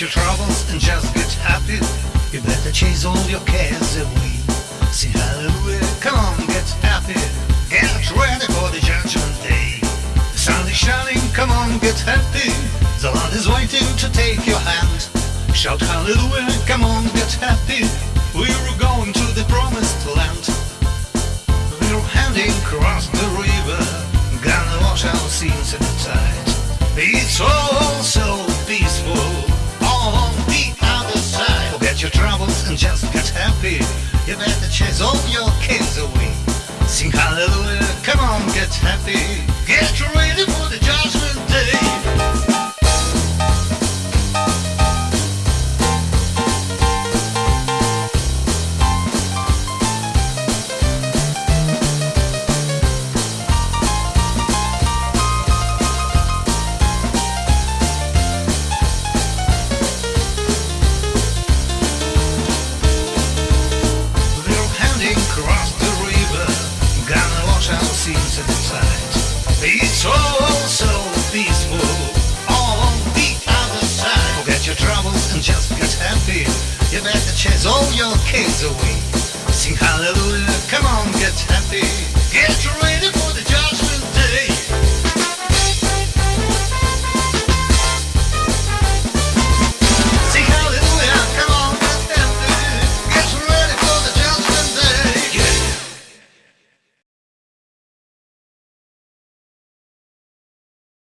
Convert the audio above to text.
You better chase all your cares away. Sing hallelujah, come on, get happy. Get ready for the judgment day. The sun is shining, come on, get happy. The Lord is waiting to take your hand. Shout hallelujah, come on, get happy. We're going to the promised land. We're heading across the river, gonna wash our sins in the tide. It's all so Forget your troubles and just get happy. You better chase all your cares away. Sing hallelujah, come on, get happy. Get ready all away.